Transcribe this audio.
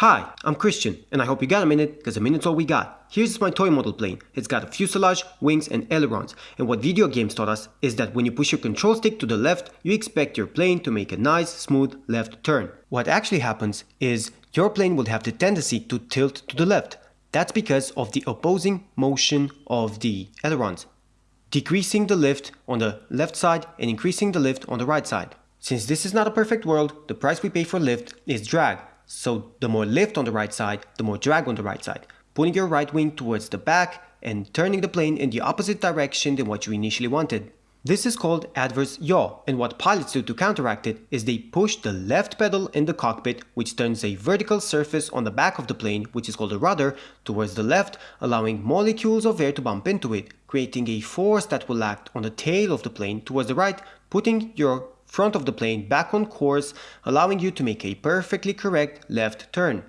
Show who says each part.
Speaker 1: Hi, I'm Christian, and I hope you got a minute, because a minute's all we got. Here's my toy model plane. It's got a fuselage, wings, and ailerons. And what video games taught us is that when you push your control stick to the left, you expect your plane to make a nice, smooth left turn. What actually happens is your plane will have the tendency to tilt to the left. That's because of the opposing motion of the ailerons, decreasing the lift on the left side and increasing the lift on the right side. Since this is not a perfect world, the price we pay for lift is drag. So the more lift on the right side, the more drag on the right side, pulling your right wing towards the back and turning the plane in the opposite direction than what you initially wanted. This is called adverse yaw, and what pilots do to counteract it is they push the left pedal in the cockpit, which turns a vertical surface on the back of the plane, which is called a rudder, towards the left, allowing molecules of air to bump into it, creating a force that will act on the tail of the plane towards the right, putting your front of the plane back on course, allowing you to make a perfectly correct left turn.